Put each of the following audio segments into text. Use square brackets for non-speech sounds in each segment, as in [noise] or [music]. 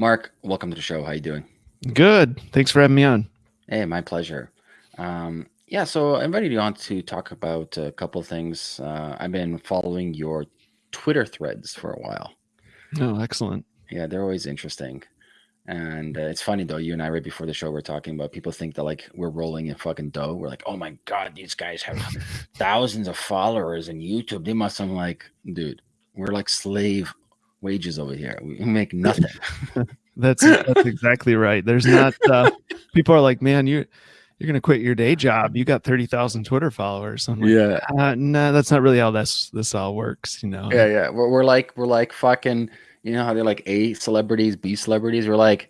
Mark, welcome to the show. How you doing? Good. Thanks for having me on. Hey, my pleasure. Um, yeah, so I invited you on to talk about a couple of things. Uh, I've been following your Twitter threads for a while. Oh, excellent. Yeah, they're always interesting. And uh, it's funny though, you and I right before the show we're talking about people think that like we're rolling in fucking dough. We're like, oh my god, these guys have [laughs] thousands of followers in YouTube. They must. I'm like, dude, we're like slave wages over here. We make nothing. [laughs] that's that's exactly right. There's not. Uh, people are like, man, you you're gonna quit your day job. You got thirty thousand Twitter followers. Like, yeah, uh, no, nah, that's not really how this this all works. You know. Yeah, yeah. We're, we're like we're like fucking you know how they're like A celebrities, B celebrities. We're like,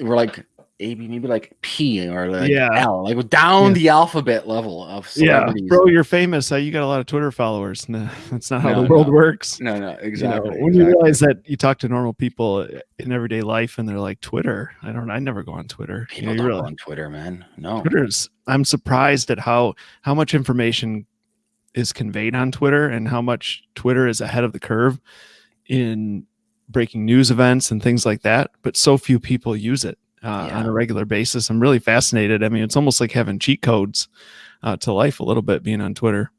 we're like A, B, maybe like P or like yeah. L, like down yeah. the alphabet level of celebrities. Yeah, bro, you're famous. You got a lot of Twitter followers. No, [laughs] that's not how no, the world no. works. No, no, exactly. You know, when exactly. you realize that you talk to normal people in everyday life and they're like Twitter. I don't. I never go on Twitter. People you know, don't go on Twitter, man. No, Twitter's. I'm surprised at how how much information is conveyed on Twitter and how much Twitter is ahead of the curve in breaking news events and things like that, but so few people use it uh, yeah. on a regular basis. I'm really fascinated. I mean, it's almost like having cheat codes uh, to life a little bit being on Twitter.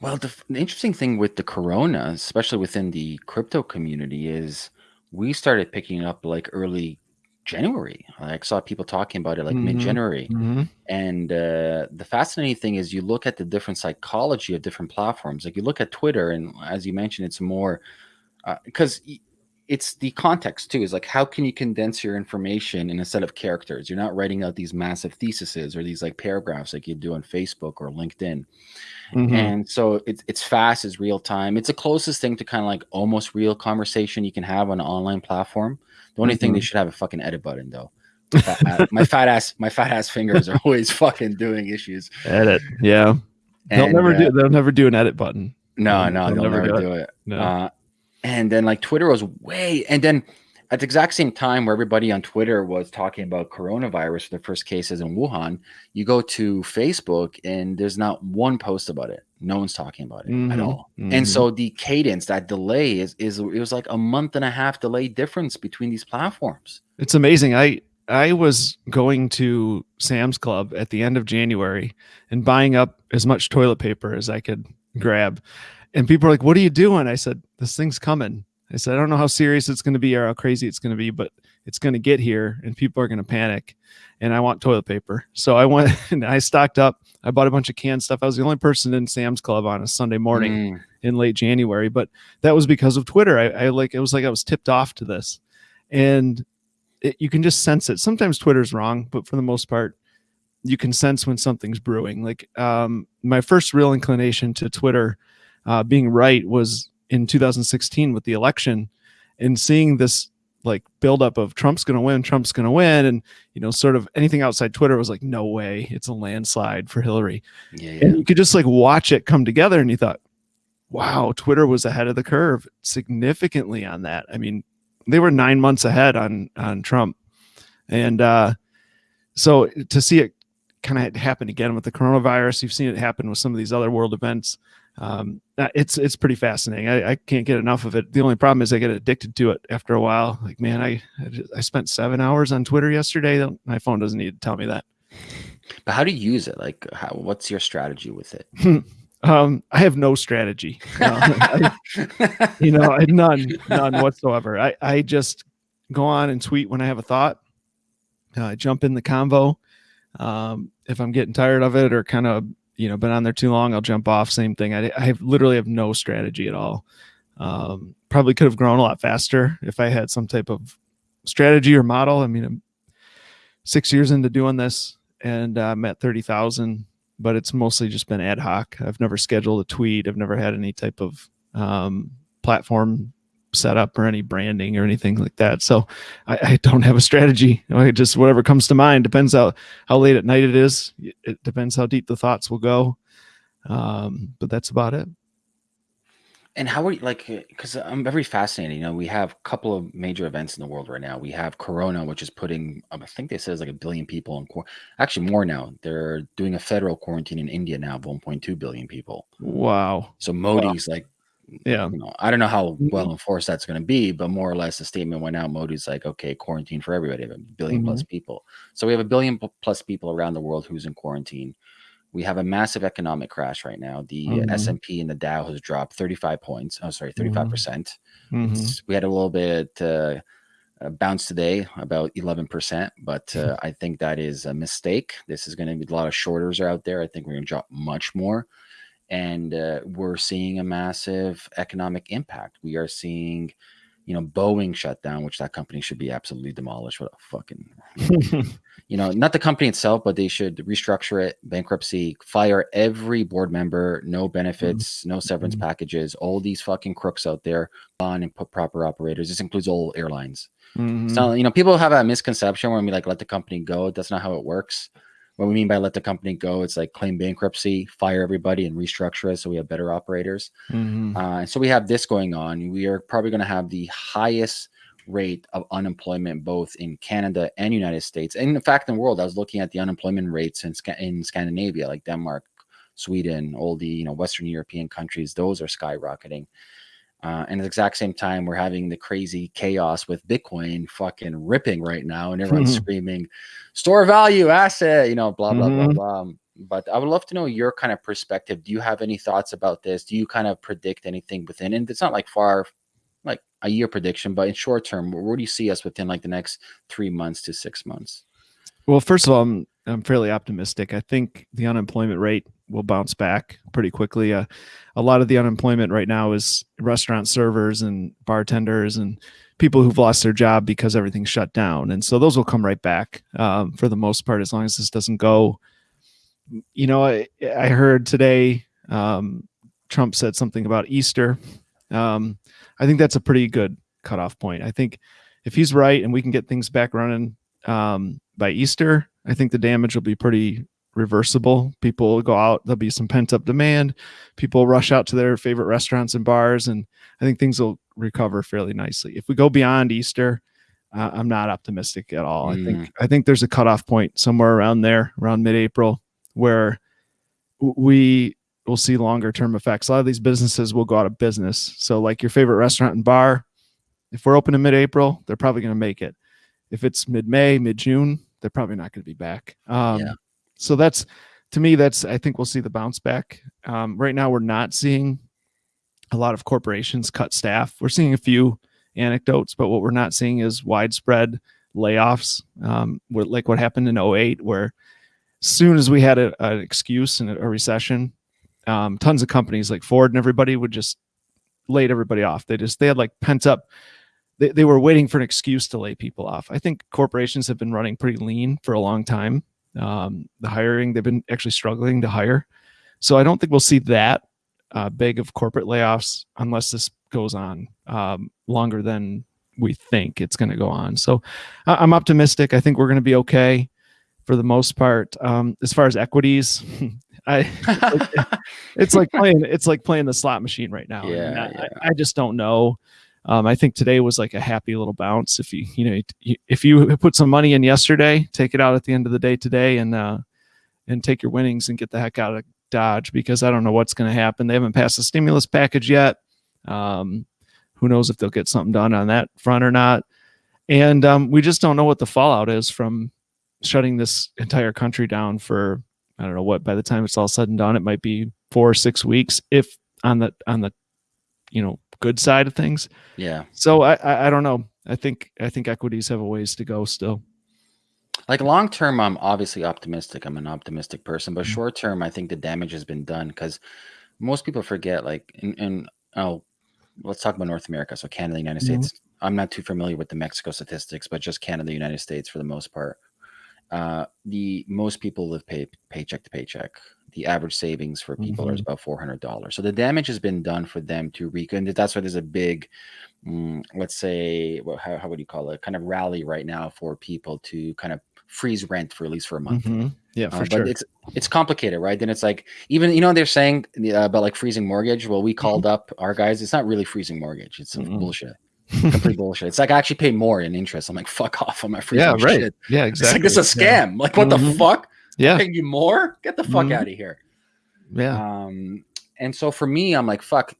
Well, the, the, interesting thing with the corona, especially within the crypto community, is we started picking up like early January. I saw people talking about it like mm-hmm. mid January. Mm-hmm. And uh, the fascinating thing is you look at the different psychology of different platforms. Like you look at Twitter, and as you mentioned, it's more because uh, it's the context too is like how can you condense your information in a set of characters you're not writing out these massive theses or these like paragraphs like you do on facebook or linkedin mm-hmm. and so it's, it's fast it's real time it's the closest thing to kind of like almost real conversation you can have on an online platform the only mm-hmm. thing they mm-hmm. should have a fucking edit button though my fat ass my fat ass fingers are always [laughs] fucking doing issues edit yeah and, they'll never uh, do they'll never do an edit button no no they'll, they'll never, never, do it, it. No. Uh, and then like Twitter was way, and then at the exact same time where everybody on Twitter was talking about coronavirus for the first cases in Wuhan, you go to Facebook and there's not one post about it. No one's talking about it mm-hmm. at all. Mm-hmm. And so the cadence, that delay is is it was like a month and a half delay difference between these platforms. It's amazing. I I was going to Sam's Club at the end of January and buying up as much toilet paper as I could grab. And people are like, "What are you doing?" I said, "This thing's coming." I said, "I don't know how serious it's going to be or how crazy it's going to be, but it's going to get here, and people are going to panic." And I want toilet paper, so I went [laughs] and I stocked up. I bought a bunch of canned stuff. I was the only person in Sam's Club on a Sunday morning mm. in late January, but that was because of Twitter. I, I like it was like I was tipped off to this, and it, you can just sense it. Sometimes Twitter's wrong, but for the most part, you can sense when something's brewing. Like um, my first real inclination to Twitter uh, being right was in 2016 with the election and seeing this like buildup of Trump's going to win, Trump's going to win, and you know, sort of anything outside Twitter was like, no way, it's a landslide for Hillary. Yeah, yeah. And you could just like watch it come together, and you thought, wow, Twitter was ahead of the curve significantly on that. I mean, they were nine months ahead on on Trump, and uh, so to see it kind of happen again with the coronavirus, you've seen it happen with some of these other world events um, uh, it's it's pretty fascinating. I, I, can't get enough of it. The only problem is I get addicted to it after a while. Like, man, I I spent seven hours on Twitter yesterday. My phone doesn't need to tell me that. But how do you use it? Like, how, what's your strategy with it? [laughs] um, I have no strategy. I, [laughs] you know, none, none whatsoever. I I just go on and tweet when I have a thought. Uh, jump in the convo. Um, if I'm getting tired of it or kind of you know been on there too long i'll jump off same thing. I, I have literally have no strategy at all. Um, probably could have grown a lot faster if i had some type of strategy or model. I mean i'm six years into doing this and uh, i'm at 30000 but it's mostly just been ad hoc. I've never scheduled a tweet. I've never had any type of um, platform setup or any branding or anything like that. So I, I, don't have a strategy. I just whatever comes to mind. Depends how how late at night it is. It depends how deep the thoughts will go. Um, but that's about it. And how are you like? Because I'm very fascinated. You know, we have a couple of major events in the world right now. We have Corona, which is putting, um, I think they says like a billion people in. Actually, more now. They're doing a federal quarantine in India now of 1.2 billion people. Wow. So Modi's wow. like Yeah. You know, I don't know how Mhm. well enforced that's going to be, but more or less the statement went out. Modi's like, okay, quarantine for everybody, a 1000000000 plus people. So we have a billion plus people around the world who's in quarantine. We have a massive economic crash right now. The Mhm. S&P and the Dow has dropped 35 points. Oh, sorry, 35%. percent Mhm. We had a little bit uh, bounce today, about 11%, but uh, [laughs] I think that is a mistake. This is going to be a lot of shorters are out there. I think we're going to drop much more. And uh, we're seeing a massive economic impact. We are seeing, you know, Boeing shut down, which that company should be absolutely demolished. What a fucking, [laughs] you know, not the company itself, but they should restructure it, bankruptcy, fire every board member, no benefits, no severance Mhm. packages, all these fucking crooks out there on and put proper operators. This includes all airlines. Mhm. So, you know, people have a misconception when we like let the company go. That's not how it works. What we mean by let the company go, it's like claim bankruptcy, fire everybody, and restructure it so we have better operators. Mhm. Uh, and so we have this going on. We are probably going to have the highest rate of unemployment both in Canada and United States, and in fact, in the world. I was looking at the unemployment rates in, in Scandinavia, like Denmark, Sweden, all the you know Western European countries. Those are skyrocketing. Uh, and at the exact same time, we're having the crazy chaos with Bitcoin fucking ripping right now, and everyone's screaming, "Store value asset," you know, blah blah Mhm. blah blah. But I would love to know your kind of perspective. Do you have any thoughts about this? Do you kind of predict anything within? And it's not like far, like a year prediction, but in short term, where, where do you see us within like the next three months to six months? Well, first of all, I'm I'm fairly optimistic. I think the unemployment rate will bounce back pretty quickly. Uh, a lot of the unemployment right now is restaurant servers and bartenders and people who've lost their job because everything's shut down, and so those will come right back um, for the most part as long as this doesn't go. You know, I, I heard today um, Trump said something about Easter. Um, I think that's a pretty good cutoff point. I think if he's right and we can get things back running um, by Easter, I think the damage will be pretty reversible. People will go out, there'll be some pent up demand. People rush out to their favorite restaurants and bars, and I think things will recover fairly nicely. If we go beyond Easter, uh, I'm not optimistic at all. I think I think there's a cutoff point somewhere around there, around mid-April, where we will see longer term effects. A lot of these businesses will go out of business. So, like your favorite restaurant and bar, if we're open in mid-April, they're probably going to make it. If it's mid-May, mid-June, they're probably not going to be back. Um, Yeah. So that's to me, that's I think we'll see the bounce back. Um, right now, we're not seeing a lot of corporations cut staff. We're seeing a few anecdotes, but what we're not seeing is widespread layoffs, um, like what happened in 08, where as soon as we had an excuse and a, a recession, um, tons of companies like Ford and everybody would just laid everybody off. They just they had like pent up. They, they were waiting for an excuse to lay people off. I think corporations have been running pretty lean for a long time. Um, the hiring they've been actually struggling to hire, so I don't think we'll see that uh, big of corporate layoffs unless this goes on um, longer than we think it's going to go on. So I- I'm optimistic. I think we're going to be okay for the most part. Um, as far as equities, [laughs] I it's like [laughs] playing it's like playing the slot machine right now. I mean, Yeah, I, yeah. I just don't know. Um, I think today was like a happy little bounce. If you you know if you put some money in yesterday, take it out at the end of the day today, and uh, and take your winnings and get the heck out of Dodge because I don't know what's going to happen. They haven't passed the stimulus package yet. Um, who knows if they'll get something done on that front or not? And um, we just don't know what the fallout is from shutting this entire country down for I don't know what. By the time it's all said and done, it might be four or six weeks, if on the on the you know good side of things. yeah. So I I, I don't know. I think I think equities have a ways to go still. Like long term, I'm obviously optimistic. I'm an optimistic person, but Mhm. short term, I think the damage has been done because most people forget. Like, and, and oh, let's talk about North America. So Canada, United Mhm. States. I'm not too familiar with the Mexico statistics, but just Canada, United States for the most part. Uh, the most people live pay, paycheck to paycheck. The average savings for people is Mhm. about four hundred dollars. So the damage has been done for them to rec. And that's why there's a big, mm, let's say, what, how, how would you call it? Kind of rally right now for people to kind of freeze rent for at least for a month. Mhm. Yeah, Uh, for but sure. it's it's complicated, right? Then it's like even you know they're saying uh, about like freezing mortgage. Well, we called up our guys. It's not really freezing mortgage. It's bullshit, [laughs] complete bullshit. It's like I actually pay more in interest. I'm like, fuck off. on my free. yeah, right. shit. Yeah, It's exactly. like this is a Yeah. scam. Like what the Mhm. fuck? Yeah, Paying you more? Get the fuck Mhm. out of here. yeah. Um, and so for me, I'm like, fuck.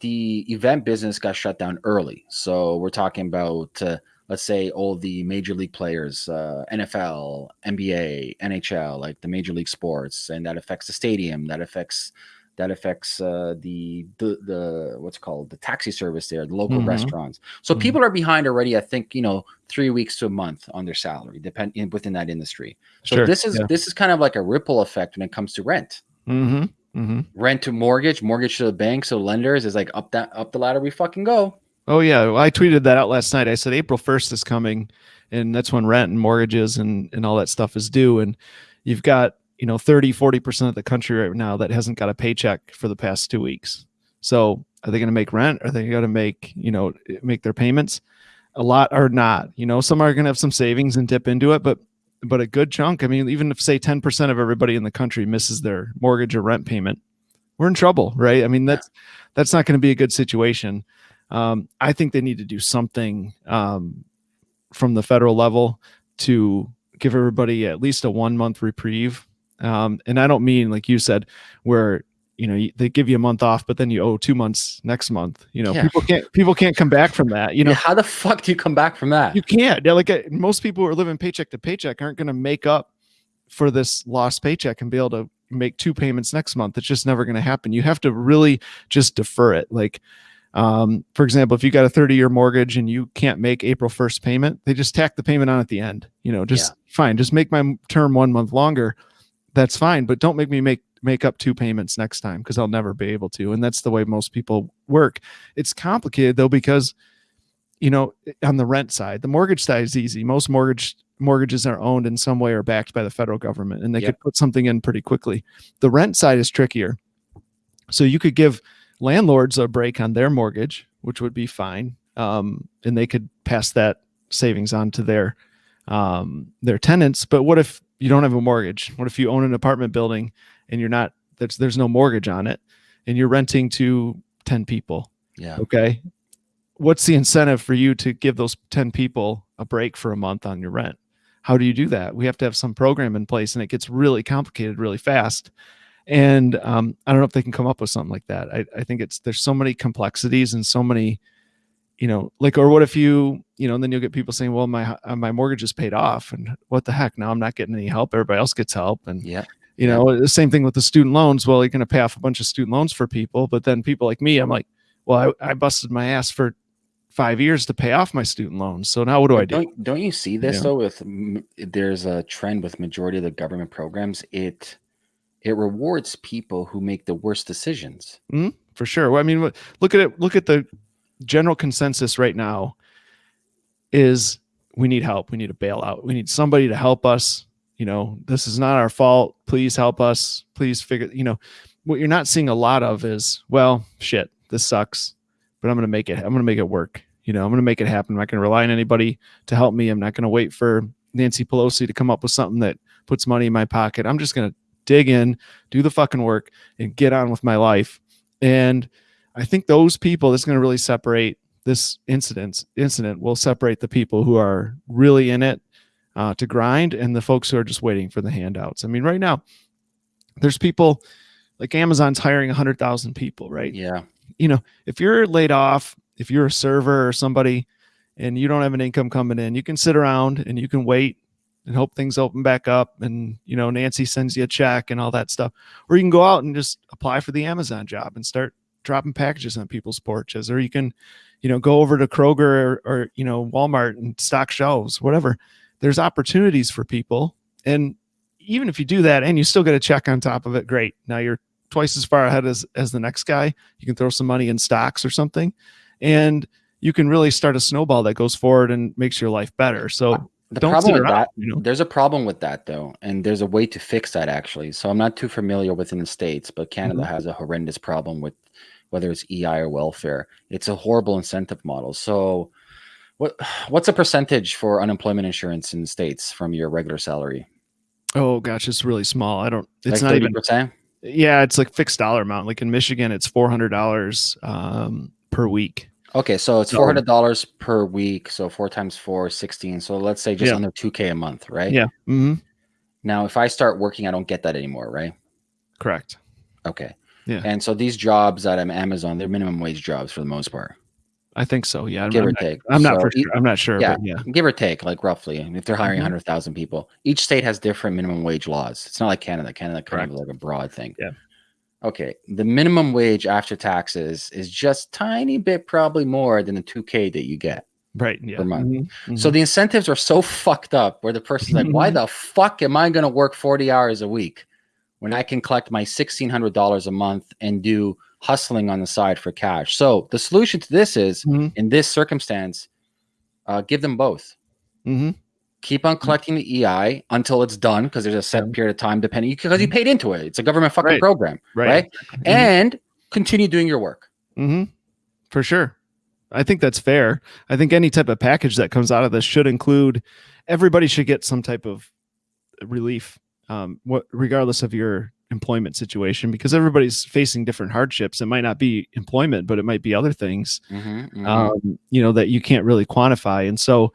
the event business got shut down early. So we're talking about uh, let's say all the major league players, uh, NFL, NBA, NHL, like the major league sports, and that affects the stadium. That affects that affects uh, the, the the what's called the taxi service there, the local mm-hmm. restaurants. So mm-hmm. people are behind already. I think you know three weeks to a month on their salary, depending within that industry. So sure. this is yeah. this is kind of like a ripple effect when it comes to rent. Mm-hmm. Mm-hmm. Rent to mortgage, mortgage to the bank. So lenders is like up that up the ladder we fucking go. Oh yeah, well, I tweeted that out last night. I said April first is coming, and that's when rent and mortgages and and all that stuff is due. And you've got you know 30 40% of the country right now that hasn't got a paycheck for the past two weeks. So are they going to make rent? Are they going to make you know make their payments? A lot are not you know some are going to have some savings and dip into it but but a good chunk i mean even if say 10% of everybody in the country misses their mortgage or rent payment we're in trouble right? I mean that's that's not going to be a good situation. Um, i think they need to do something um, from the federal level to give everybody at least a one month reprieve um, and I don't mean like you said, where you know they give you a month off, but then you owe two months next month. You know, yeah. people can't people can't come back from that. You know, yeah, how the fuck do you come back from that? You can't. Yeah, like uh, most people who are living paycheck to paycheck aren't going to make up for this lost paycheck and be able to make two payments next month. It's just never going to happen. You have to really just defer it. Like, um, for example, if you got a 30 year mortgage and you can't make April 1st payment, they just tack the payment on at the end. You know, just fine. Just make my term one month longer that's fine but don't make me make make up two payments next time because i'll never be able to and that's the way most people work. It's complicated though because you know on the rent side the mortgage side is easy. Most mortgage mortgages are owned in some way or backed by the federal government and they yep. could put something in pretty quickly. The rent side is trickier. So you could give landlords a break on their mortgage which would be fine um, and they could pass that savings on to their um, their tenants. But what if you don't have a mortgage? What if you own an apartment building and you're not there's there's no mortgage on it and you're renting to 10 people? Yeah. Okay. What's the incentive for you to give those 10 people a break for a month on your rent? How do you do that? We have to have some program in place and it gets really complicated really fast. And um, I don't know if they can come up with something like that. I, I think it's there's so many complexities and so many you know, like, or what if you, you know, and then you'll get people saying, well, my, uh, my mortgage is paid off and what the heck, now I'm not getting any help. Everybody else gets help. And yeah, you know, the same thing with the student loans. Well, you're going to pay off a bunch of student loans for people, but then people like me, I'm like, well, I, I busted my ass for five years to pay off my student loans. So now what do I do? Don't, don't you see this yeah. though? With there's a trend with majority of the government programs. It it rewards people who make the worst decisions. Mm-hmm, for sure. Well, I mean, look at it. Look at the general consensus right now is we need help. We need a bailout. We need somebody to help us. You know, this is not our fault. Please help us. Please figure, you know, what you're not seeing a lot of is, well, shit, this sucks, but I'm going to make it, I'm going to make it work. You know, I'm going to make it happen. I'm not going to rely on anybody to help me. I'm not going to wait for Nancy Pelosi to come up with something that puts money in my pocket. I'm just going to dig in, do the fucking work, and get on with my life. And I think those people that's going to really separate this incident incident will separate the people who are really in it uh, to grind and the folks who are just waiting for the handouts. I mean, right now, there's people like Amazon's hiring 100,000 people, right? Yeah. You know, if you're laid off, if you're a server or somebody and you don't have an income coming in, you can sit around and you can wait and hope things open back up and you know Nancy sends you a check and all that stuff or you can go out and just apply for the Amazon job and start dropping packages on people's porches, or you can, you know, go over to Kroger or, or you know Walmart and stock shelves, whatever. There's opportunities for people, and even if you do that and you still get a check on top of it, great. Now you're twice as far ahead as as the next guy. You can throw some money in stocks or something, and you can really start a snowball that goes forward and makes your life better. So the problem with that, you know? there's a problem with that though, and there's a way to fix that actually. So I'm not too familiar within the states, but Canada mm-hmm. has a horrendous problem with whether it's EI or welfare. It's a horrible incentive model. So, what what's a percentage for unemployment insurance in the states from your regular salary? Oh gosh, it's really small. I don't. It's like not 30%? even. Yeah, it's like fixed dollar amount. Like in Michigan, it's four hundred dollars um, per week. Okay, so it's four hundred dollars per week. So four times four, 16. So let's say just yeah. under two k a month, right? Yeah. Mm-hmm. Now, if I start working, I don't get that anymore, right? Correct. Okay. Yeah. And so these jobs at Amazon, they're minimum wage jobs for the most part. I think so. Yeah. Give I'm or not, take. I'm not So sure. I'm not sure, yeah. but yeah. give or take, like roughly. If they're hiring Mhm. 100,000 people, each state has different minimum wage laws. It's not like Canada. Canada kind of like a broad thing. Yeah. Okay. The minimum wage after taxes is just tiny bit probably more than the 2K that you get. Right. Yeah. per month. Mhm, So mhm. the incentives are so fucked up where the person's like, why [laughs] the fuck am I going to work 40 hours a week when I can collect my $1,600 a month and do hustling on the side for cash? So the solution to this is Mhm, in this circumstance, uh, give them both. mhm. Keep on collecting the EI until it's done because there's a set period of time depending because you paid into it. It's a government fucking Right. program, Right. right? Mhm. And continue doing your work. hmm For sure. I think that's fair. I think any type of package that comes out of this should include everybody should get some type of relief, um, what regardless of your employment situation, because everybody's facing different hardships. It might not be employment, but it might be other things, Mhm, mhm. um, you know, that you can't really quantify. And so,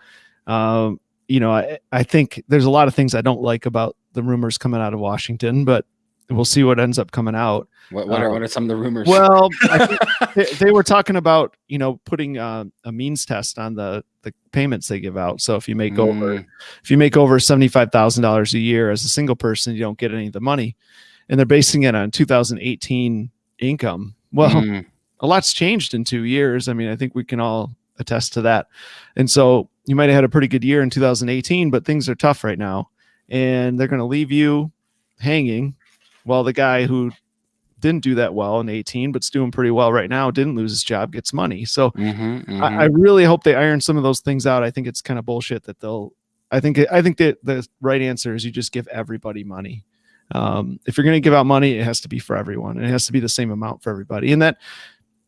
um, you know, I, I think there's a lot of things I don't like about the rumors coming out of Washington, but we'll see what ends up coming out. what, what, are, uh, what are some of the rumors? Well, I [laughs] think they, they were talking about you know putting uh, a means test on the the payments they give out. So if you make over Mm, if you make over seventy five thousand dollars a year as a single person, you don't get any of the money, and they're basing it on 2018 income. Well, mm, a lot's changed in two years. I mean, I think we can all attest to that. And so you might have had a pretty good year in 2018, but things are tough right now, and they're going to leave you hanging. While the guy who didn't do that well in 18, but's doing pretty well right now, didn't lose his job, gets money. So mhm, mhm. I, I really hope they iron some of those things out. I think it's kind of bullshit that they'll. I think I think that the right answer is you just give everybody money. Um, if you're going to give out money, it has to be for everyone, and it has to be the same amount for everybody. And that,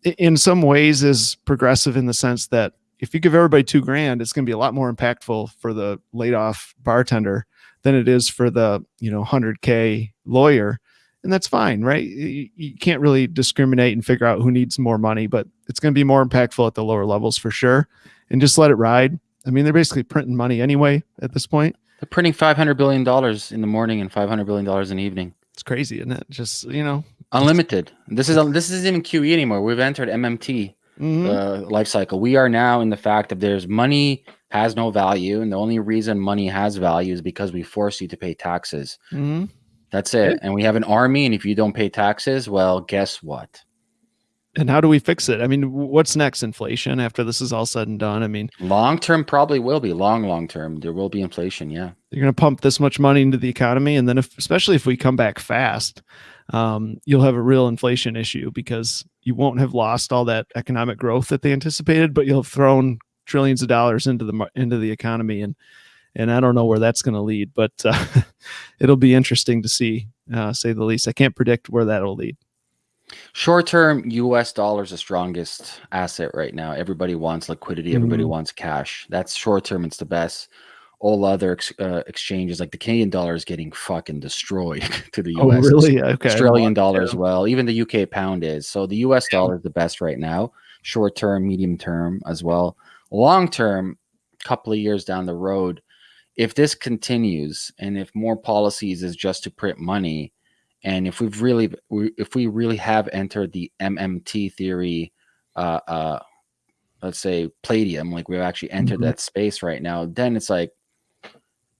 in some ways, is progressive in the sense that if you give everybody two grand, it's going to be a lot more impactful for the laid off bartender than it is for the you know 100k lawyer and that's fine right you, you can't really discriminate and figure out who needs more money but it's going to be more impactful at the lower levels for sure and just let it ride i mean they're basically printing money anyway at this point They're printing five hundred billion dollars in the morning and five hundred billion dollars in the evening. it's crazy isn't it just you know Unlimited. This is this isn't even QE anymore. We've entered MMT mhm, uh, life cycle. We are now in the fact that there's money has no value, and the only reason money has value is because we force you to pay taxes. mhm. That's it. And we have an army, and if you don't pay taxes, well, guess what? and how do we fix it i mean what's next inflation after this is all said and done i mean Long term probably will be long, long term. There will be inflation. Yeah. you're going to pump this much money into the economy and then if especially if we come back fast um, you'll have a real inflation issue because you won't have lost all that economic growth that they anticipated but you'll have thrown trillions of dollars into the into the economy and and I don't know where that's going to lead but uh, [laughs] it'll be interesting to see uh, say the least I can't predict where that'll lead Short term, US dollar is the strongest asset right now. Everybody wants liquidity, everybody Mhm. wants cash. That's short term, it's the best. All other ex- uh, exchanges, like the Canadian dollar, is getting fucking destroyed [laughs] to the US. oh really okay Australian dollar yeah. as well. Even the UK pound is. So the US dollar is the best right now. Short term, medium term as well. Long term, couple of years down the road, if this continues and if more policies is just to print money, and if we've really, we- if we really have entered the MMT theory, uh, uh, let's say palladium, like we've actually entered Mhm. that space right now, then it's like,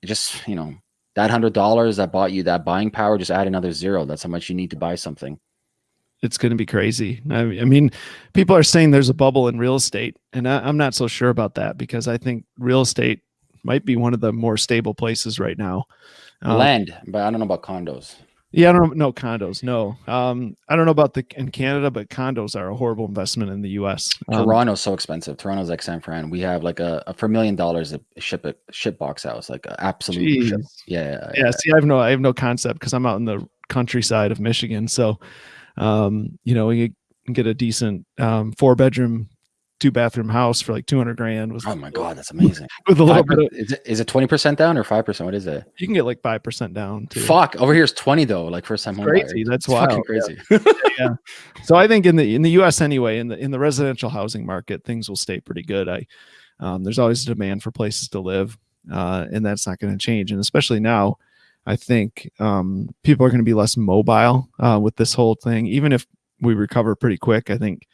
just you know, that hundred dollars that bought you that buying power, just add another zero. That's how much you need to buy something. it's going to be crazy. I, I mean, people are saying there's a bubble in real estate, and I, I'm not so sure about that because I think real estate might be one of the more stable places right now. Um, Land, but I don't know about condos. yeah, I don't know. No condos. No, um, I don't know about the in Canada, but condos are a horrible investment in the U.S. Um, Toronto's so expensive. Toronto's like San Fran. We have like a, a for a million dollars a ship a ship box house, like absolute ship. Jeez. Yeah, yeah, see, I have no, I have no concept because I'm out in the countryside of Michigan. So, um, you know, you get a decent um, four bedroom, two bathroom house for like 200 grand with, Oh my god, that's amazing. with a little bit of, is it is it twenty percent down or five percent? What is it? you can get like 5% down too. Fuck, over here is twenty though. Like first time home crazy. That's It's fucking wild. crazy. [laughs] So I think in the in the U.S. anyway, in the in the residential housing market, things will stay pretty good. I um, there's always a demand for places to live, uh, and that's not going to change. And especially now, I think um, people are going to be less mobile uh, with this whole thing. Even if we recover pretty quick, I think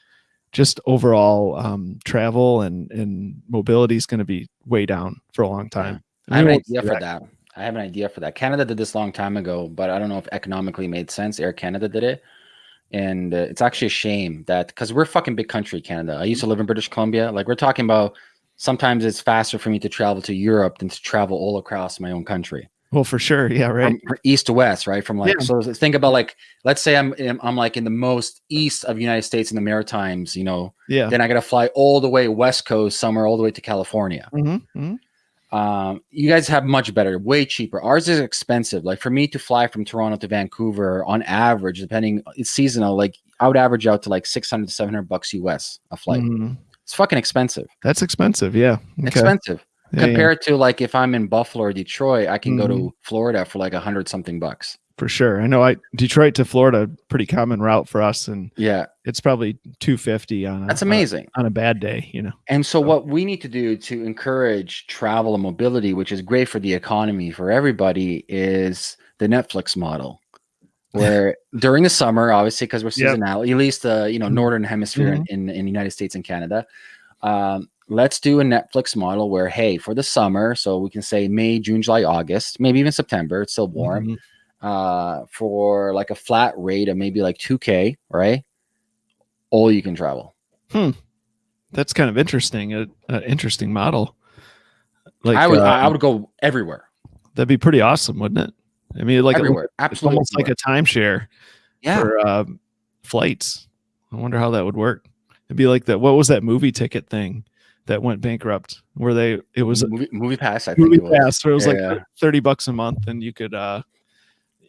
just overall um, travel and and mobility is going to be way down for a long time. I have an idea for that. that. I have an idea for that. Canada did this long time ago, but I don't know if economically made sense. Air Canada did it, and uh, it's actually a shame that because we're a fucking big country, Canada. I used to live in British Columbia. Like we're talking about, sometimes it's faster for me to travel to Europe than to travel all across my own country. Well, for sure, yeah, right. From, east to west, right? From like, yeah. so think about like, let's say I'm I'm like in the most east of United States in the Maritimes, you know. Yeah. Then I got to fly all the way west coast, somewhere all the way to California. Mm-hmm, mm-hmm. Um, you guys have much better, way cheaper. Ours is expensive. Like for me to fly from Toronto to Vancouver, on average, depending it's seasonal, like I would average out to like six hundred to seven hundred bucks US a flight. Mm-hmm. It's fucking expensive. That's expensive. Yeah. Okay. Expensive. Yeah, Compared yeah. to like if I'm in Buffalo or Detroit, I can mm-hmm. go to mm-hmm. Florida for like a hundred something bucks. For sure. I know I Detroit to Florida, pretty common route for us. And yeah, it's probably 250 on a, that's amazing on a bad day, you know. And so, so what we need to do to encourage travel and mobility, which is great for the economy for everybody, is the Netflix model where [laughs] during the summer, obviously, because we're seasonal, yep. at least the you know mm-hmm. northern hemisphere mm-hmm. in, in the United States and Canada, um, let's do a Netflix model where, hey, for the summer, so we can say May, June, July, August, maybe even September, it's still warm, mm-hmm. uh, for like a flat rate of maybe like 2K, right? All you can travel. Hmm. That's kind of interesting. An interesting model. Like I would, uh, I would go everywhere. That'd be pretty awesome, wouldn't it? I mean, like everywhere, absolutely, almost like a timeshare. Yeah. For uh, flights. I wonder how that would work. It'd be like that. What was that movie ticket thing? That went bankrupt where they it was a movie, MoviePass I movie think it pass where it was yeah, like yeah. 30 bucks a month and you could uh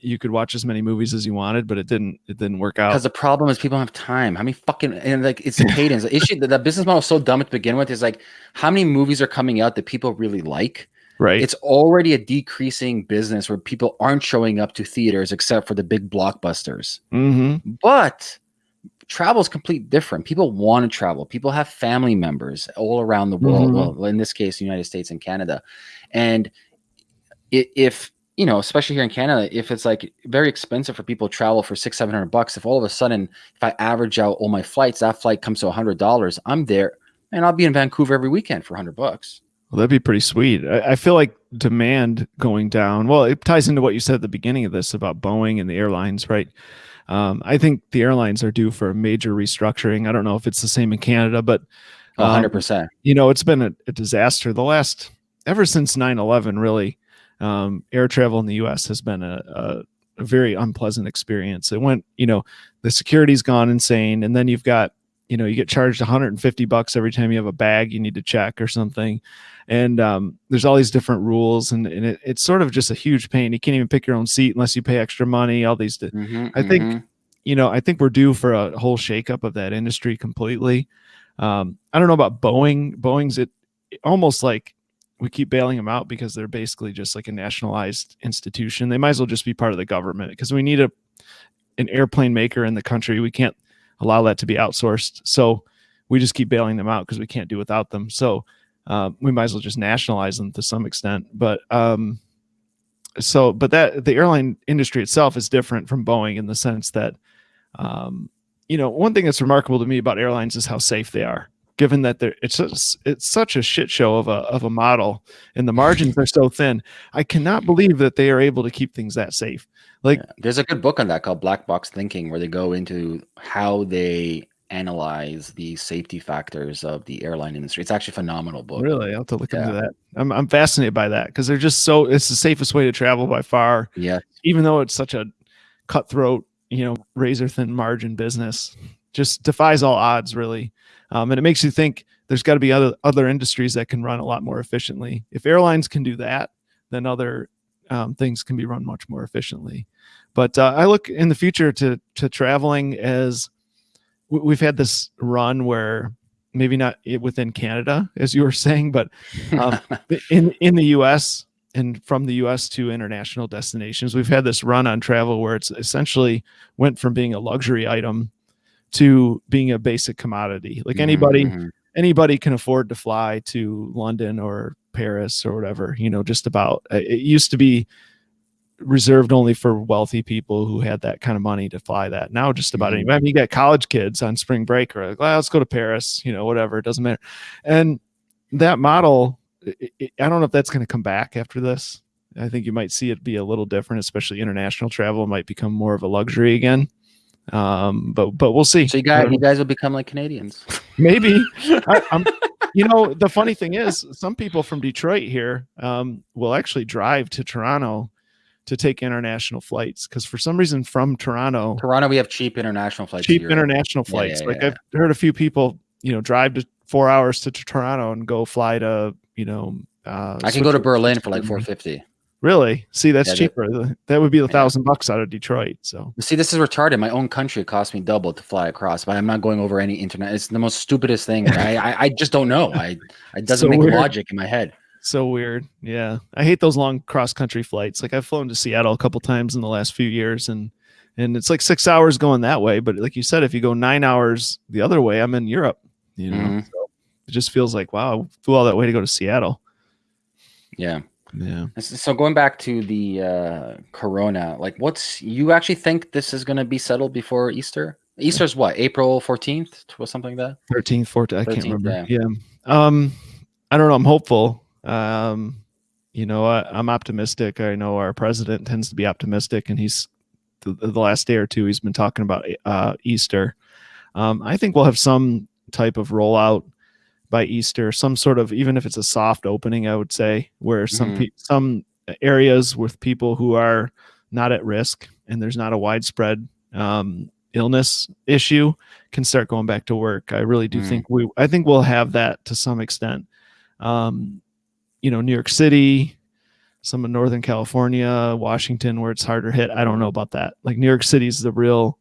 you could watch as many movies as you wanted but it didn't it didn't work out. Because the problem is people don't have time. How many fucking and like it's a [laughs] cadence. The issue that the business model is so dumb to begin with is like how many movies are coming out that people really like? Right. It's already a decreasing business where people aren't showing up to theaters except for the big blockbusters. Mm-hmm. but travel is completely different. People want to travel. People have family members all around the world. Mm-hmm. Well, in this case, the United States and Canada. And if you know, especially here in Canada, if it's like very expensive for people to travel for six, seven hundred bucks, if all of a sudden, if I average out all my flights, that flight comes to a hundred dollars, I'm there and I'll be in Vancouver every weekend for a hundred bucks. Well, that'd be pretty sweet. I, I, feel like demand going down. Well, it ties into what you said at the beginning of this about Boeing and the airlines, right? Um, I think the airlines are due for a major restructuring. I don't know if it's the same in Canada, but um, 100%. You know, it's been a, a, disaster the last, ever since 9 11, really. Um, air travel in the US has been a, a, a very unpleasant experience. It went, you know, the security's gone insane. And then you've got, you know, you get charged 150 bucks every time you have a bag you need to check or something. And um, there's all these different rules and, and it, it's sort of just a huge pain. You can't even pick your own seat unless you pay extra money all these mm-hmm, i think mm-hmm. you know i think we're due for a whole shakeup of that industry completely. Um, i don't know about boeing. Boeing's it almost like we keep bailing them out because they're basically just like a nationalized institution. They might as well just be part of the government because we need a an airplane maker in the country. We can't allow that to be outsourced so we just keep bailing them out because we can't do without them so uh, we might as well just nationalize them to some extent. But um, so, but that the airline industry itself is different from Boeing in the sense that, um, you know, one thing that's remarkable to me about airlines is how safe they are. Given that they're it's just, it's such a shit show of a of a model, and the margins are so thin, I cannot believe that they are able to keep things that safe. Like, yeah. there's a good book on that called Black Box Thinking, where they go into how they analyze the safety factors of the airline industry. It's actually a phenomenal book. Really, I'll have to look yeah. into that. I'm I'm fascinated by that because they're just so it's the safest way to travel by far. Yeah. Even though it's such a cutthroat, you know, razor thin margin business, just defies all odds, really. Um, and it makes you think there's got to be other other industries that can run a lot more efficiently. If airlines can do that, then other um, things can be run much more efficiently. But uh, I look in the future to to traveling as we've had this run where maybe not within Canada, as you were [laughs] saying, but um, [laughs] in in the U.S. and from the U.S. to international destinations, we've had this run on travel where it's essentially went from being a luxury item to being a basic commodity. Like anybody, mm-hmm. anybody can afford to fly to London or Paris or whatever. You know, just about. It used to be reserved only for wealthy people who had that kind of money to fly that. Now just about Mhm. anybody. I mean, you got college kids on spring break or like, well, let's go to Paris, you know, whatever. It doesn't matter. And that model, i i I don't know if that's going to come back after this. I think you might see it be a little different, especially international travel might become more of a luxury again. Um, but but we'll see. So you guys, you guys will become like Canadians. [laughs] [laughs] maybe. I, I'm, you know, the funny thing is, some people from Detroit here um, will actually drive to Toronto to take international flights because for some reason from Toronto, Toronto, we have cheap international flights. cheap international Yeah, flights. yeah, like yeah. I've heard a few people, you know, drive to four hours to, Toronto and go fly to, you know, uh, I can go to Berlin for like 450. Really? See, that's Yeah, cheaper. That would be a thousand bucks out of Detroit. So See, this is retarded. My own country cost me double to fly across, but I'm not going over any internet. It's the most stupidest thing. I, I, I just don't know. I it [laughs] doesn't So make weird. logic in my head. so weird. Yeah. I hate those long cross country flights. Like I've flown to Seattle a couple times in the last few years and and it's like six hours going that way. But like you said, if you go nine hours the other way, I'm in Europe. You know, Mhm. so it just feels like wow, I flew all that way to go to Seattle. Yeah. Yeah. So going back to the uh, Corona, like, what's you actually think this is going to be settled before Easter? Easter's what? April 14th or something like that. 13th, 14th, I can't 13th, remember. Yeah. Um, I don't know. I'm hopeful. Um, you know, I, I'm optimistic. I know our president tends to be optimistic, and he's the, the last day or two he's been talking about uh, Easter. Um, I think we'll have some type of rollout by Easter, some sort of even if it's a soft opening, I would say, where some Mhm. pe- some areas with people who are not at risk and there's not a widespread um, illness issue can start going back to work. I really do Mm. think we I think we'll have that to some extent. Um, you know, New York City, some of Northern California, Washington, where it's harder hit. I don't know about that. Like New York City's the real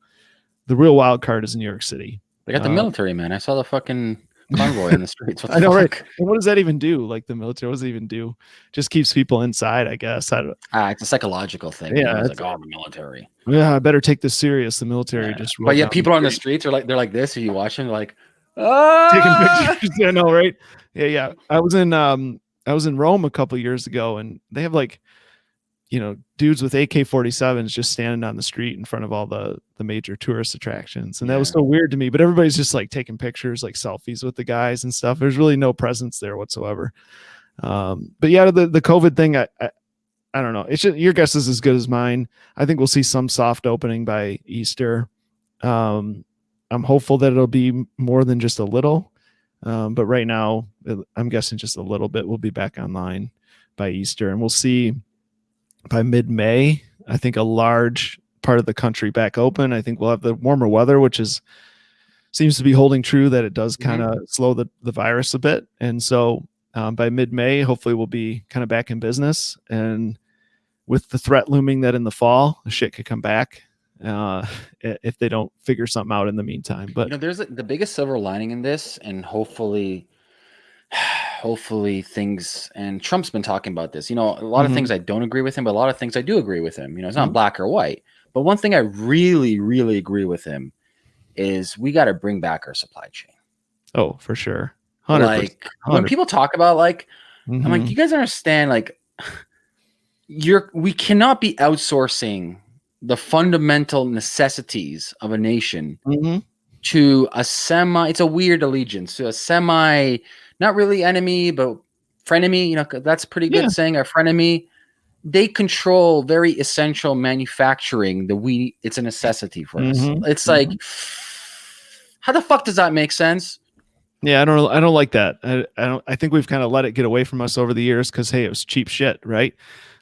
the real wild card is New York City. They got the Uh, military, man. I saw the fucking convoy in the streets. What I know, the right? And what does that even do? Like the military, what does it even do? Just keeps people inside, I guess. I don't, Ah, it's a psychological thing. Yeah, it's like oh, the military. yeah, I better take this serious. The military Yeah. just. But yeah, people on the streets are like they're like this. Are you watching? they're like ah! taking pictures. [laughs] yeah, no, right? Yeah, yeah. I was in um I was in Rome a couple years ago and they have like you know, dudes with AK-47s just standing on the street in front of all the the major tourist attractions. And that was so weird to me, but everybody's just like taking pictures, like selfies with the guys and stuff. There's really no presence there whatsoever. Um but yeah, the the COVID thing I I, I don't know. It's just, your guess is as good as mine. I think we'll see some soft opening by Easter. Um I'm hopeful that it'll be more than just a little. Um, but right now, I'm guessing just a little bit will be back online by Easter, and we'll see by mid-May. I think a large part of the country back open. I think we'll have the warmer weather, which is seems to be holding true that it does kind of slow the, the virus a bit. And so um, by mid-May, hopefully we'll be kind of back in business. And with the threat looming that in the fall, the shit could come back uh, if they don't figure something out in the meantime. But you know, there's the biggest silver lining in this, and hopefully, hopefully things. And Trump's been talking about this. You know, a lot Mhm. of things I don't agree with him, but a lot of things I do agree with him. You know, it's not Mhm. black or white. But one thing I really, really agree with him is we got to bring back our supply chain. Oh, for sure. 100%. Like when people talk about like, I'm like, Mhm. you guys understand? Like, you're we cannot be outsourcing the fundamental necessities of a nation Mhm. to a semi it's a weird allegiance to a semi not really enemy but frenemy you know, that's pretty good Yeah. saying our frenemy they control very essential manufacturing that we it's a necessity for us Mhm. it's like how the fuck does that make sense Yeah, I don't I don't like that. I, I don't I think we've kind of let it get away from us over the years because hey, it was cheap shit, right?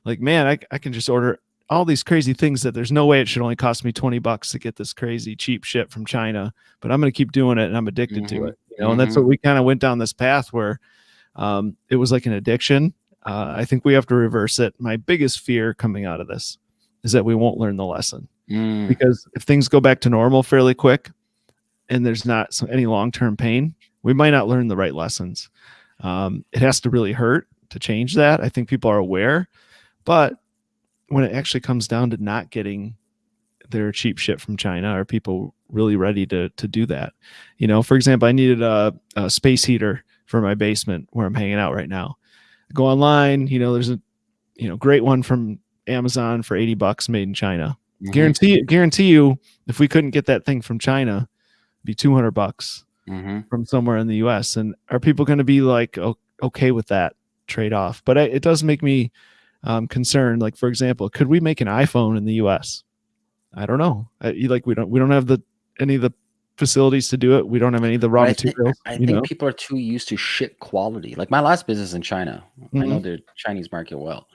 Like, man, I, I can just order all these crazy things that there's no way it should only cost me 20 bucks to get this crazy cheap shit from China, but I'm gonna keep doing it and I'm addicted to Mhm. it. You know, and that's what we kind of went down this path where um it was like an addiction. Uh, I think we have to reverse it. My biggest fear coming out of this is that we won't learn the lesson. Mm, because if things go back to normal fairly quick and there's not some, any long-term pain we might not learn the right lessons. Um, it has to really hurt to change that. I think people are aware but when it actually comes down to not getting their cheap shit from china are people really ready to to do that you know for example i needed a, a space heater for my basement where i'm hanging out right now go online you know there's a you know great one from Amazon for 80 bucks made in China. Mhm. Guarantee guarantee you if we couldn't get that thing from China, it'd be 200 bucks Mhm. from somewhere in the US and are people going to be like okay with that trade off? But I, it does make me um, concerned like for example, could we make an iPhone in the US? I don't know. I, like we don't we don't have the any of the facilities to do it. We don't have any of the raw I think, materials, I think know. people are too used to shit quality. Like my last business in China, I know Mhm. the Chinese market well,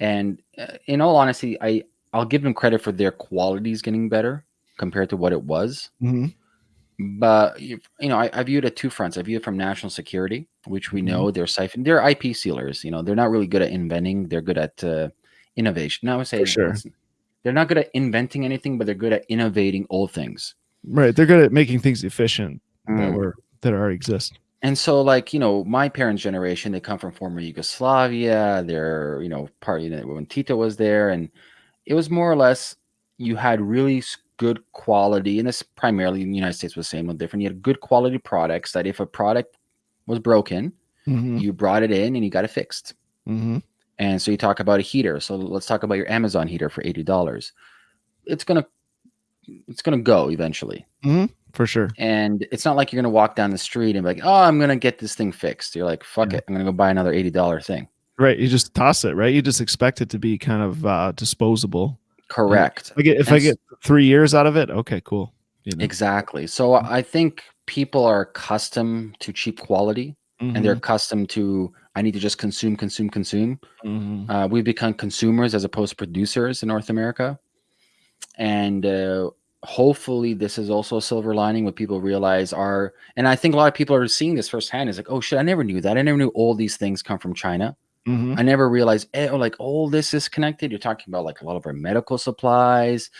and uh, in all honesty, I I'll give them credit for their qualities getting better compared to what it was. Mhm. But you you know, I, I view it at two fronts. I view it from national security, which we Mhm. know they're siphon, they're IP sealers. You know, they're not really good at inventing. They're good at uh, innovation. Now I would say sure. They're not good at inventing anything, but they're good at innovating old things. Right. They're good at making things efficient that Mm. were that already exist. And so, like you know, my parents' generation, they come from former Yugoslavia. They're you know part you when Tito was there, and it was more or less you had really good quality, and this primarily in the United States was the same, no different. You had good quality products that if a product was broken, Mhm. you brought it in and you got it fixed. Mhm. And so you talk about a heater. So let's talk about your Amazon heater for eighty dollars. It's gonna it's gonna go eventually. For sure. And it's not like you're gonna walk down the street and be like, oh, I'm gonna get this thing fixed. You're like, fuck Yeah. it, I'm gonna go buy another eighty dollar thing. Right. You just toss it, right? You just expect it to be kind of uh disposable. Correct. If I get if I get three years out of it, okay, cool. You know? Exactly. So I think people are accustomed to cheap quality and they're accustomed to I need to just consume, consume, consume. Mhm. Uh, we've become consumers as opposed to producers in North America. And uh, hopefully, this is also a silver lining what people realize are, and I think a lot of people are seeing this firsthand is like, oh shit, I never knew that. I never knew all these things come from China. Mhm. I never realized, eh, oh, like all this is connected. You're talking about like a lot of our medical supplies,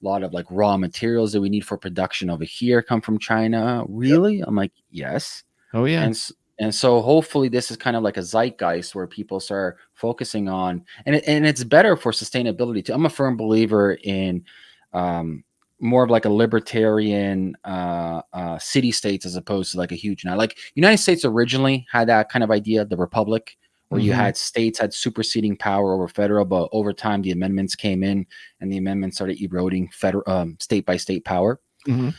a lot of like raw materials that we need for production over here come from China. Really? I'm like, yes. Oh yeah. And s- and so hopefully this is kind of like a zeitgeist where people start focusing on and it, and it's better for sustainability too. I'm a firm believer in um, more of like a libertarian uh, uh, city states as opposed to like a huge now. Like United States originally had that kind of idea, the republic, where you Mhm. had states had superseding power over federal, but over time the amendments came in and the amendments started eroding federal um, state by state power. Mhm.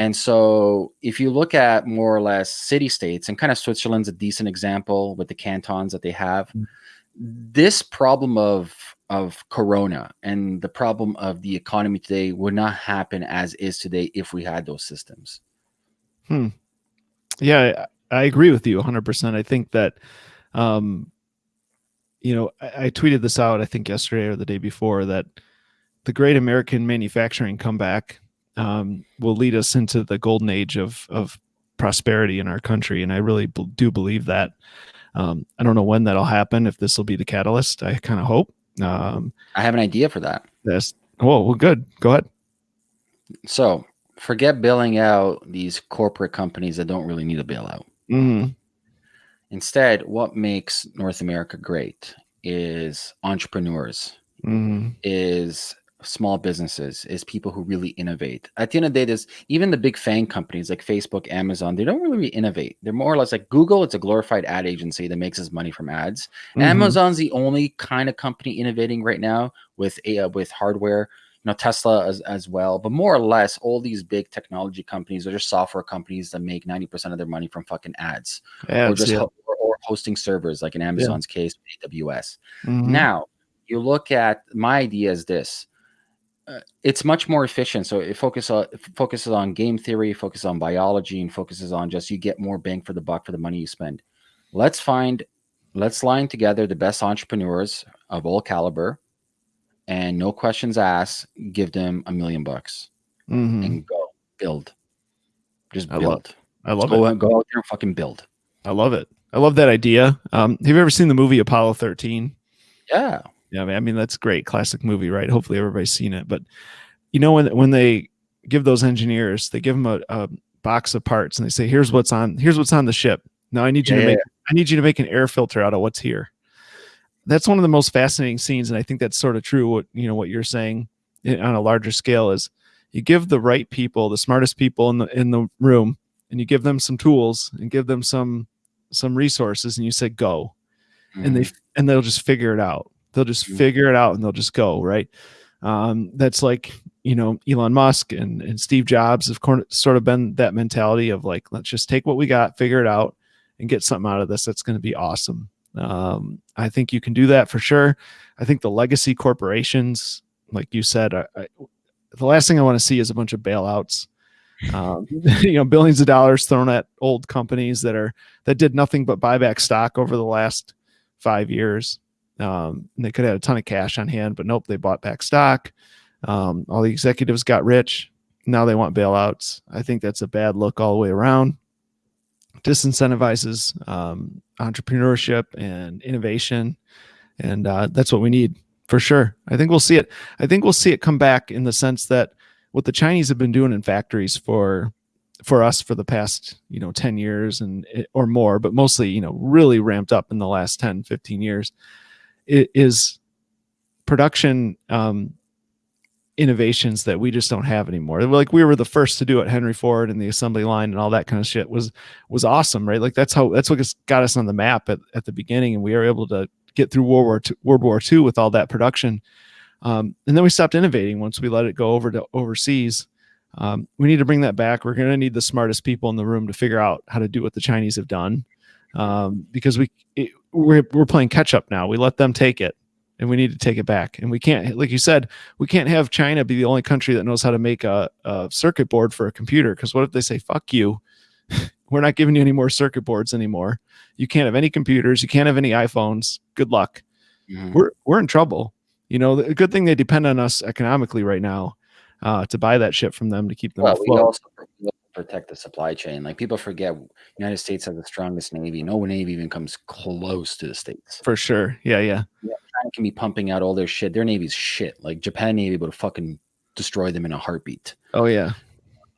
And so, if you look at more or less city states, and kind of Switzerland's a decent example with the cantons that they have, Mm. this problem of of corona and the problem of the economy today would not happen as is today if we had those systems. Hmm. Yeah, I, I agree with you 100%. I think that, um, you know, I, I tweeted this out, I think yesterday or the day before, that the great American manufacturing comeback um, will lead us into the golden age of, of prosperity in our country. And I really do believe that. Um, I don't know when that'll happen, if this will be the catalyst. I kind of hope. Um, I have an idea for that. that's, oh, well, good. Go ahead. So, forget bailing out these corporate companies that don't really need a bailout. Mm-hmm. Instead, what makes North America great is entrepreneurs, Mhm. is small businesses, is people who really innovate. At the end of the day, there's even the big FANG companies like Facebook, Amazon, they don't really innovate. They're more or less like Google, it's a glorified ad agency that makes its money from ads. Mhm. Amazon's the only kind of company innovating right now with a uh, with hardware. You know, Tesla as, as well, but more or less, all these big technology companies are just software companies that make ninety percent of their money from fucking ads, or just yeah. or, or hosting servers, like in Amazon's case, AWS. Mhm. Now, you look at my idea is this. Uh, it's much more efficient. So it focuses on it focuses on game theory, focuses on biology, and focuses on just you get more bang for the buck for the money you spend. Let's find, let's line together the best entrepreneurs of all caliber, and no questions asked. Give them a million bucks Mhm. and go build. Just I build. love- I love go it. go out there and fucking build. I love it. I love that idea. Um, have you ever seen the movie Apollo 13? Yeah. Yeah, I mean that's great, classic movie, right? Hopefully everybody's seen it. But you know when when they give those engineers, they give them a, a box of parts and they say, "Here's what's on. Here's what's on the ship. Now I need you Yeah, to make. I need you to make an air filter out of what's here." That's one of the most fascinating scenes, and I think that's sort of true. What you know, what you're saying in- on a larger scale is you give the right people, the smartest people in the in the room, and you give them some tools and give them some some resources, and you say, "Go." and Mhm. they and they'll just figure it out They'll just Mhm. figure it out and they'll just go right. Um, that's like you know Elon Musk and, and Steve Jobs have sort of been that mentality of like let's just take what we got, figure it out, and get something out of this that's going to be awesome. Um, I think you can do that for sure. I think the legacy corporations, like you said, I, I, the last thing I want to see is a bunch of bailouts. Um, [laughs] you know, billions of dollars thrown at old companies that are that did nothing but buy back stock over the last five years. Um, they could have had a ton of cash on hand, but nope, they bought back stock. Um, all the executives got rich. Now they want bailouts. I think that's a bad look all the way around. Disincentivizes um, entrepreneurship and innovation, and uh, that's what we need for sure. I think we'll see it. I think we'll see it come back in the sense that what the Chinese have been doing in factories for for us for the past you know 10 years and or more but mostly you know really ramped up in the last 10 15 years is production um, innovations that we just don't have anymore. Like we were the first to do it henry ford and the assembly line and all that kind of shit was was awesome right? Like that's how that's what got us on the map at, at the beginning and we were able to get through world war II, world war ii with all that production. Um, and then we stopped innovating once we let it go over to overseas. Um, we need to bring that back. We're going to need the smartest people in the room to figure out how to do what the Chinese have done, um, because we it, we're we're playing catch up now. We let them take it, and we need to take it back. And we can't, like you said, we can't have China be the only country that knows how to make a, a circuit board for a computer. Because what if they say "fuck you"? [laughs] we're not giving you any more circuit boards anymore. You can't have any computers. You can't have any iPhones. Good luck. Mm-hmm. We're we're in trouble. You know, the good thing they depend on us economically right now uh, to buy that ship from them to keep them well, afloat. We also protect the supply chain. Like people forget, United States has the strongest navy. No navy even comes close to the states. For sure. Yeah, yeah. Yeah, China can be pumping out all their shit. Their navy's shit. Like Japan navy would fucking destroy them in a heartbeat. Oh yeah.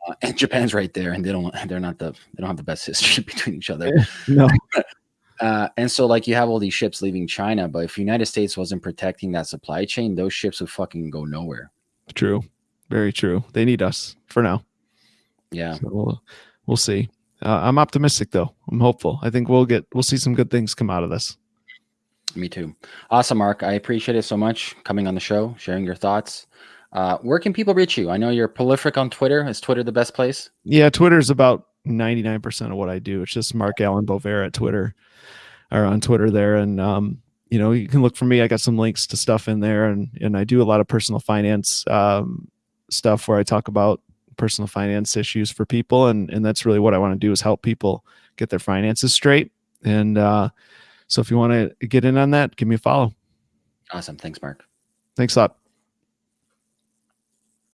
Uh, and Japan's right there, and they don't. They're not the. They don't have the best [laughs] history between each other. [laughs] no. [laughs] Uh, and so, like, you have all these ships leaving China, but if United States wasn't protecting that supply chain, those ships would fucking go nowhere. True. Very true. They need us for now. Yeah. So we'll, we'll see. Uh, I'm optimistic though. I'm hopeful. I think we'll get we'll see some good things come out of this. Me too. Awesome, Mark. I appreciate it so much coming on the show, sharing your thoughts. Uh, where can people reach you? I know you're prolific on Twitter. Is Twitter the best place? Yeah, Twitter's about 99% of what I do. It's just Mark Allen Bover at Twitter or on Twitter there. And um, you know, you can look for me. I got some links to stuff in there and and I do a lot of personal finance um, stuff where I talk about personal finance issues for people, and and that's really what I want to do is help people get their finances straight. And uh, so, if you want to get in on that, give me a follow. Awesome. Thanks, Mark. Thanks a lot.